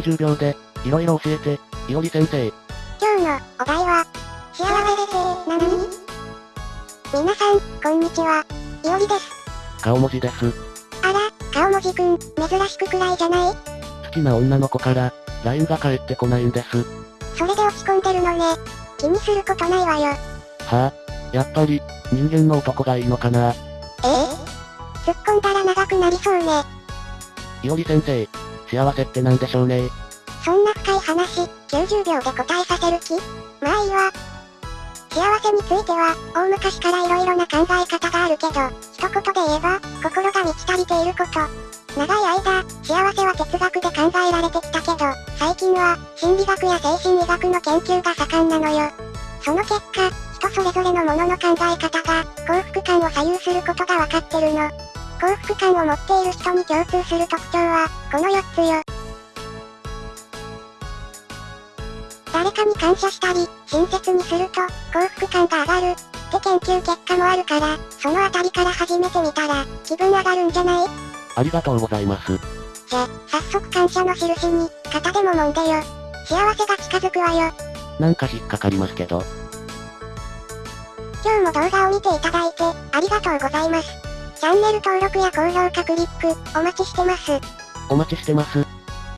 90秒で、いろいろ教えて、いおり先生。今日のお題は、幸せって何皆さん、こんにちは。いおりです。顔文字です。あら、顔文字くん、珍しくくらいじゃない？好きな女の子から、LINE が返ってこないんです。それで落ち込んでるのね。気にすることないわよ。はあ、やっぱり、人間の男がいいのかな。ええ？突っ込んだら長くなりそうね。いおり先生、幸せって何でしょうね。そんな深い話、90秒で答えさせる気？まあいいわ。幸せについては、大昔から色々な考え方があるけど、一言で言えば、心が満ち足りていること。長い間、幸せは哲学で考えられてきたけど、最近は、心理学や精神医学の研究が盛んなのよ。その結果、人それぞれのものの考え方が、幸福感を左右することがわかってるの。幸福感を持っている人に共通する特徴は、この4つよ。誰かに感謝したり、親切にすると、幸福感が上がる、って研究結果もあるから、そのあたりから始めてみたら、気分上がるんじゃない？ありがとうございます。じゃ、早速感謝の印に、肩でも揉んでよ。幸せが近づくわよ。なんか引っかかりますけど。今日も動画を見ていただいて、ありがとうございます。チャンネル登録や高評価クリック、お待ちしてます。お待ちしてます。